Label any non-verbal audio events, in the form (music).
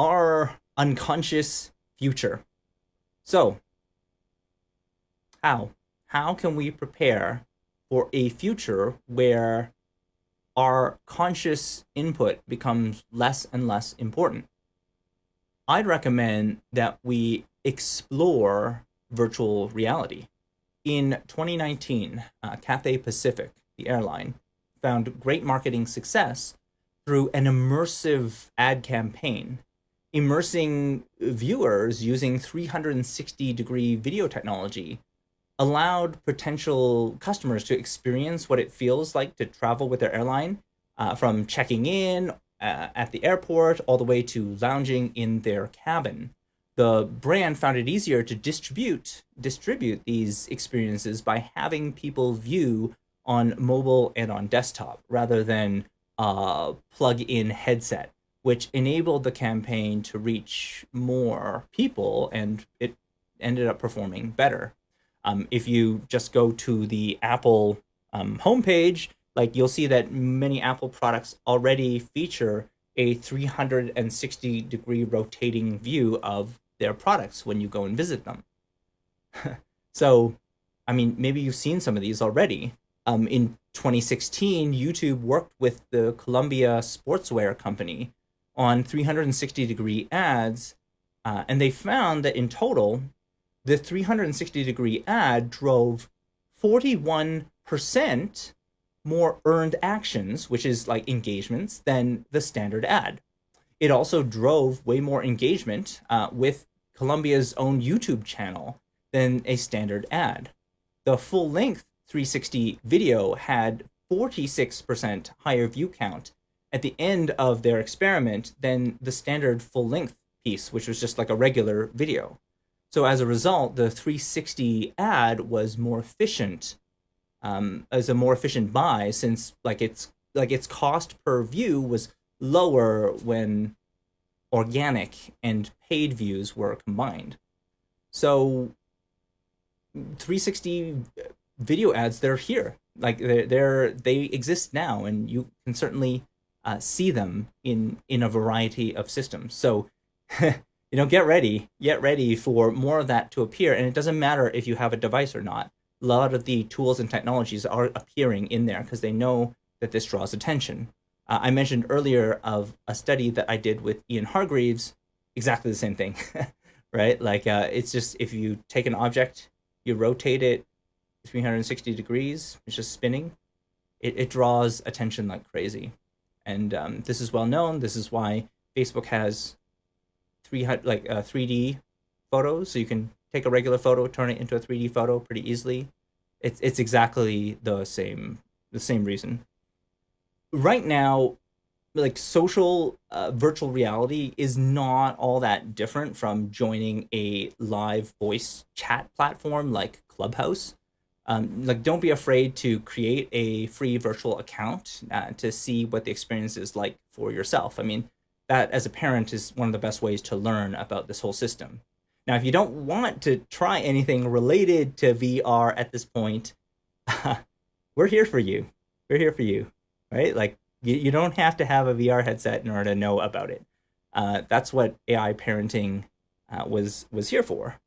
our unconscious future. So, how? How can we prepare for a future where our conscious input becomes less and less important? I'd recommend that we explore virtual reality. In 2019, uh, Cathay Pacific, the airline, found great marketing success through an immersive ad campaign, immersing viewers using 360 degree video technology allowed potential customers to experience what it feels like to travel with their airline uh, from checking in uh, at the airport all the way to lounging in their cabin. The brand found it easier to distribute distribute these experiences by having people view on mobile and on desktop rather than uh, plug-in headset, which enabled the campaign to reach more people, and it ended up performing better. Um, if you just go to the Apple um, homepage, like you'll see that many Apple products already feature a 360 degree rotating view of their products when you go and visit them. (laughs) so, I mean, maybe you've seen some of these already. Um, in 2016, YouTube worked with the Columbia Sportswear Company on 360 degree ads, uh, and they found that in total, the 360 degree ad drove 41% more earned actions, which is like engagements, than the standard ad. It also drove way more engagement uh, with Columbia's own YouTube channel than a standard ad. The full length 360 video had 46% higher view count at the end of their experiment than the standard full length piece, which was just like a regular video. So as a result, the 360 ad was more efficient um, as a more efficient buy since like its like its cost per view was lower when organic and paid views were combined. So 360 video ads, they're here. Like they're, they're they exist now, and you can certainly uh, see them in in a variety of systems. So, (laughs) you know, get ready, get ready for more of that to appear. And it doesn't matter if you have a device or not. A lot of the tools and technologies are appearing in there because they know that this draws attention. Uh, I mentioned earlier of a study that I did with Ian Hargreaves, exactly the same thing, (laughs) right? Like uh, it's just if you take an object, you rotate it 360 degrees, it's just spinning, it, it draws attention like crazy. And um, this is well known. This is why Facebook has three like uh, 3D photos, so you can take a regular photo, turn it into a 3D photo pretty easily. It's it's exactly the same the same reason right now like social uh, virtual reality is not all that different from joining a live voice chat platform like clubhouse um, like don't be afraid to create a free virtual account uh, to see what the experience is like for yourself i mean that as a parent is one of the best ways to learn about this whole system now if you don't want to try anything related to vr at this point (laughs) we're here for you we're here for you right? Like you, you don't have to have a VR headset in order to know about it. Uh, that's what AI parenting uh, was was here for.